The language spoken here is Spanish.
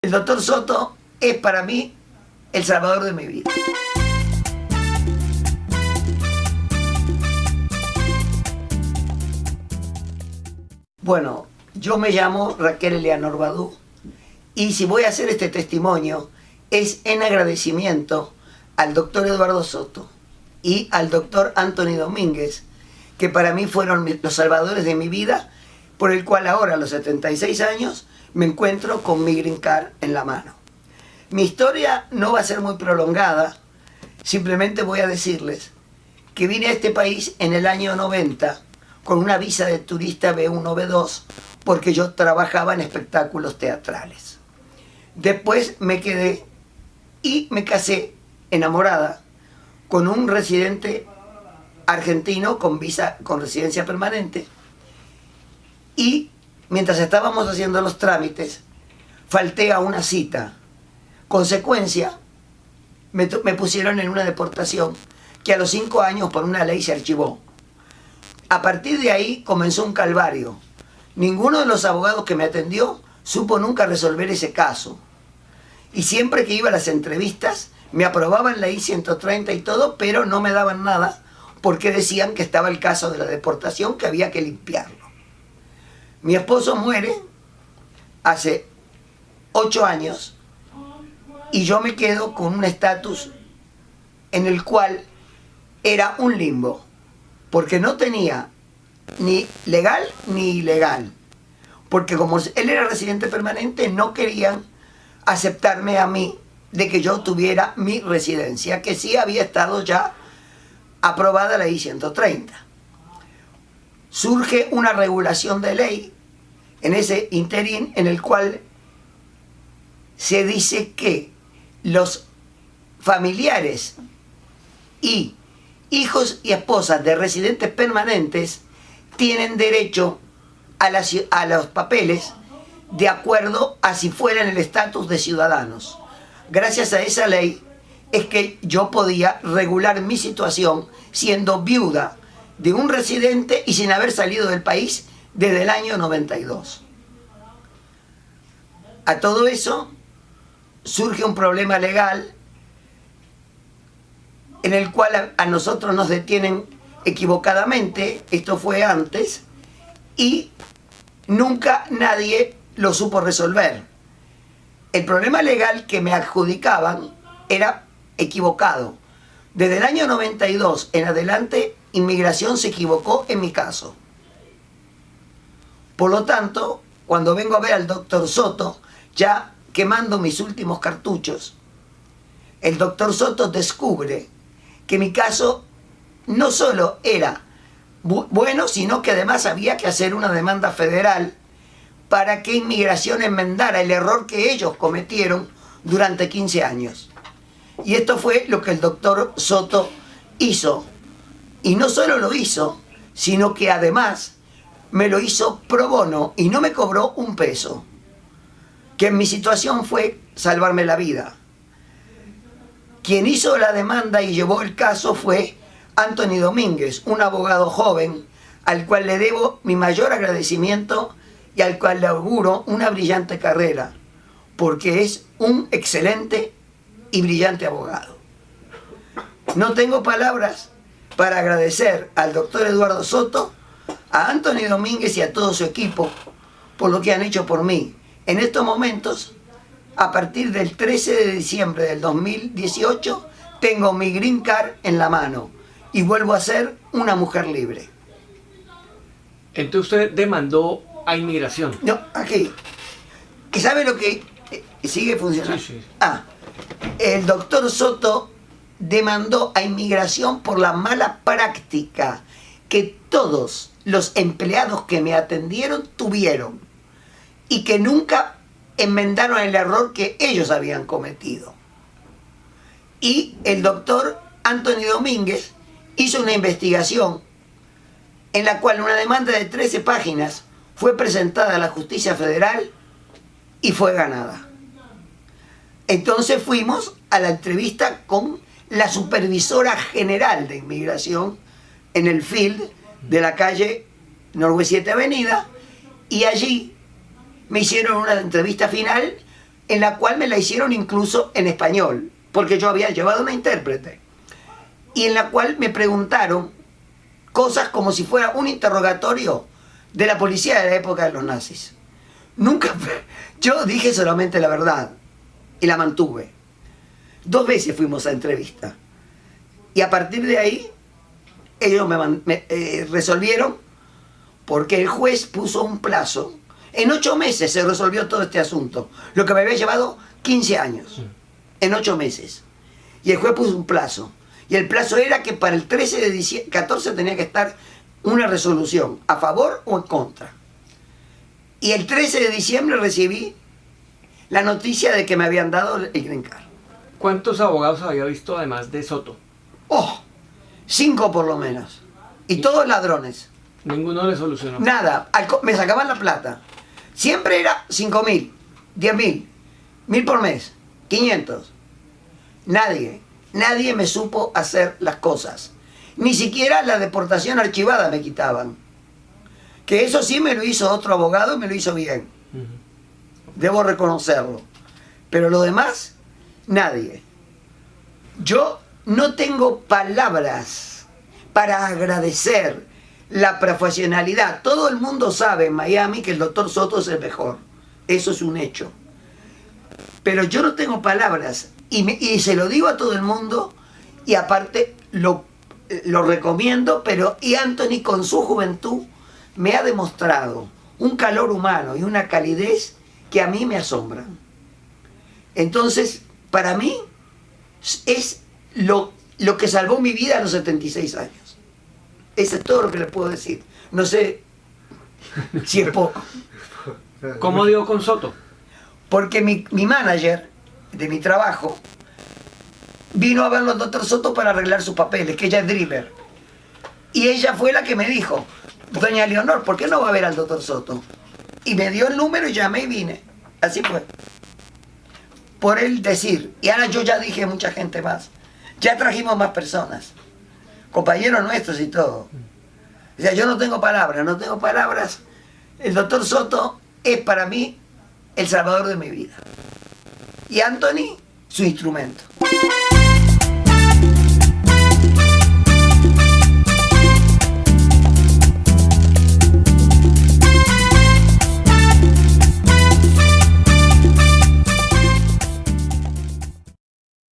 El doctor Soto es para mí el salvador de mi vida. Bueno, yo me llamo Raquel Eleanor Badú y si voy a hacer este testimonio es en agradecimiento al doctor Eduardo Soto y al doctor Anthony Domínguez, que para mí fueron los salvadores de mi vida, por el cual ahora a los 76 años me encuentro con mi green card en la mano. Mi historia no va a ser muy prolongada, simplemente voy a decirles que vine a este país en el año 90 con una visa de turista B1, B2, porque yo trabajaba en espectáculos teatrales. Después me quedé y me casé enamorada con un residente argentino con visa con residencia permanente y mientras estábamos haciendo los trámites falté a una cita. Consecuencia me, pusieron en una deportación que a los cinco años por una ley se archivó. A partir de ahí comenzó un calvario. Ninguno de los abogados que me atendió supo nunca resolver ese caso. Y siempre que iba a las entrevistas me aprobaban la I-130 y todo, pero no me daban nada porque decían que estaba el caso de la deportación, que había que limpiarlo. Mi esposo muere hace ocho años y yo me quedo con un estatus en el cual era un limbo, porque no tenía ni legal ni ilegal, porque como él era residente permanente no querían aceptarme a mí de que yo tuviera mi residencia, que sí había estado ya aprobada la I-130. Surge una regulación de ley en ese interín en el cual se dice que los familiares y hijos y esposas de residentes permanentes tienen derecho a, a los papeles de acuerdo a si fueran el estatus de ciudadanos. Gracias a esa ley, es que yo podía regular mi situación siendo viuda de un residente y sin haber salido del país desde el año 92. A todo eso surge un problema legal en el cual a, nosotros nos detienen equivocadamente, esto fue antes, y nunca nadie lo supo resolver el problema legal que me adjudicaban era equivocado. Desde el año 92 en adelante, inmigración se equivocó en mi caso. Por lo tanto, cuando vengo a ver al doctor Soto, ya quemando mis últimos cartuchos, el doctor Soto descubre que mi caso no solo era bueno, sino que además había que hacer una demanda federal para que inmigración enmendara el error que ellos cometieron durante 15 años. Y esto fue lo que el doctor Soto hizo. Y no solo lo hizo, sino que además me lo hizo pro bono y no me cobró un peso. Que en mi situación fue salvarme la vida. Quien hizo la demanda y llevó el caso fue Anthony Domínguez, un abogado joven al cual le debo mi mayor agradecimiento y al cual le auguro una brillante carrera, porque es un excelente y brillante abogado. No tengo palabras para agradecer al doctor Eduardo Soto, a Anthony Domínguez y a todo su equipo por lo que han hecho por mí. En estos momentos, a partir del 13 de diciembre del 2018, tengo mi green card en la mano y vuelvo a ser una mujer libre. Entonces usted demandó a inmigración. No, aquí. ¿Y sabe lo que eh, sigue funcionando? Sí, sí. Ah, el doctor Soto demandó a inmigración por la mala práctica que todos los empleados que me atendieron tuvieron y que nunca enmendaron el error que ellos habían cometido. Y el doctor Anthony Domínguez hizo una investigación en la cual una demanda de 13 páginas fue presentada a la justicia federal y fue ganada. Entonces fuimos a la entrevista con la supervisora general de inmigración en el field de la calle Norwest 7 Avenida y allí me hicieron una entrevista final en la cual me la hicieron incluso en español, porque yo había llevado una intérprete, y en la cual me preguntaron cosas como si fuera un interrogatorio de la policía de la época de los nazis. Nunca, yo dije solamente la verdad y la mantuve. Dos veces fuimos a entrevista. Y a partir de ahí, ellos me, eh, resolvieron porque el juez puso un plazo. En ocho meses se resolvió todo este asunto, lo que me había llevado 15 años. En ocho meses. Y el juez puso un plazo. Y el plazo era que para el 13 de diciembre, 14 tenía que estar una resolución, a favor o en contra. Y el 13 de diciembre recibí la noticia de que me habían dado el Green Card. ¿Cuántos abogados había visto además de Soto? Oh, cinco por lo menos. Y, todos ladrones. Ninguno le solucionó. Nada, me sacaban la plata. Siempre era cinco mil, diez mil, mil por mes, 500. Nadie, nadie me supo hacer las cosas. Ni siquiera la deportación archivada me quitaban. Que eso sí me lo hizo otro abogado y me lo hizo bien. Debo reconocerlo. Pero lo demás, nadie. Yo no tengo palabras para agradecer la profesionalidad. Todo el mundo sabe en Miami que el doctor Soto es el mejor. Eso es un hecho. Pero yo no tengo palabras y, y se lo digo a todo el mundo y aparte lo, lo recomiendo, pero y Anthony con su juventud me ha demostrado un calor humano y una calidez que a mí me asombran. Entonces, para mí es lo, lo que salvó mi vida a los 76 años. Eso es todo lo que le puedo decir. No sé si es poco. ¿Cómo dio con Soto? Porque mi, mi manager de mi trabajo vino a verlo al doctor Soto para arreglar sus papeles, que ella es Dreamer. Y ella fue la que me dijo, doña Leonor, ¿por qué no va a ver al doctor Soto? Y me dio el número y llamé y vine. Así fue. Por él decir, y ahora yo ya dije mucha gente más. Ya trajimos más personas. Compañeros nuestros y todo. O sea, yo no tengo palabras, no tengo palabras. El doctor Soto es para mí el salvador de mi vida. Y Anthony, su instrumento.